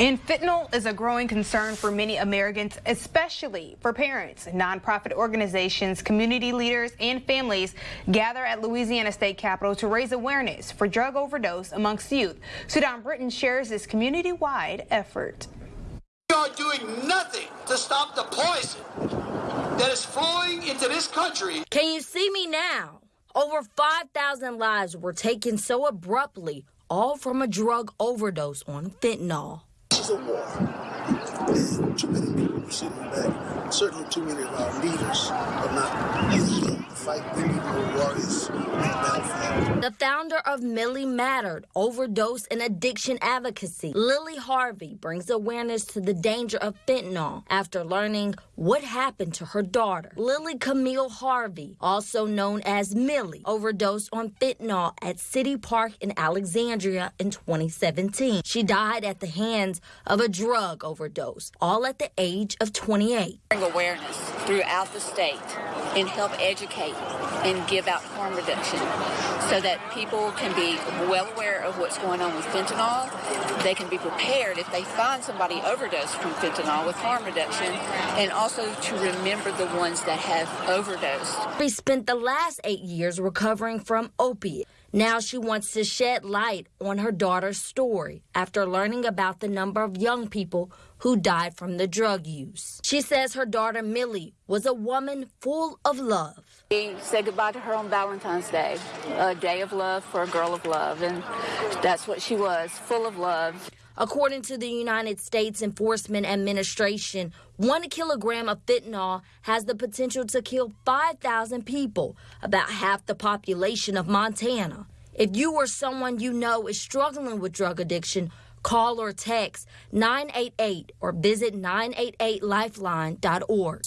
And fentanyl is a growing concern for many Americans, especially for parents. Nonprofit organizations, community leaders, and families gather at Louisiana State Capitol to raise awareness for drug overdose amongst youth. Sudan Britain shares this community-wide effort. We are doing nothing to stop the poison that is flowing into this country. Can you see me now? Over 5,000 lives were taken so abruptly, all from a drug overdose on fentanyl is a war. And too many people are sitting back. Certainly too many of our leaders are not used to fight. We need more warriors The founder of Millie Mattered, overdose and addiction advocacy, Lily Harvey, brings awareness to the danger of fentanyl after learning what happened to her daughter. Lily Camille Harvey, also known as Millie, overdosed on fentanyl at City Park in Alexandria in 2017. She died at the hands of a drug overdose, all at the age of 28. Bring awareness throughout the state and help educate and give out harm reduction so that people can be well aware of what's going on with fentanyl. They can be prepared if they find somebody overdosed from fentanyl with harm reduction and also to remember the ones that have overdosed. We spent the last eight years recovering from opiate. Now she wants to shed light on her daughter's story after learning about the number of young people who died from the drug use. She says her daughter Millie was a woman full of love. We said goodbye to her on Valentine's Day, a day of love for a girl of love, and that's what she was, full of love. According to the United States Enforcement Administration, one kilogram of fentanyl has the potential to kill 5,000 people, about half the population of Montana. If you or someone you know is struggling with drug addiction, call or text 988 or visit 988lifeline.org.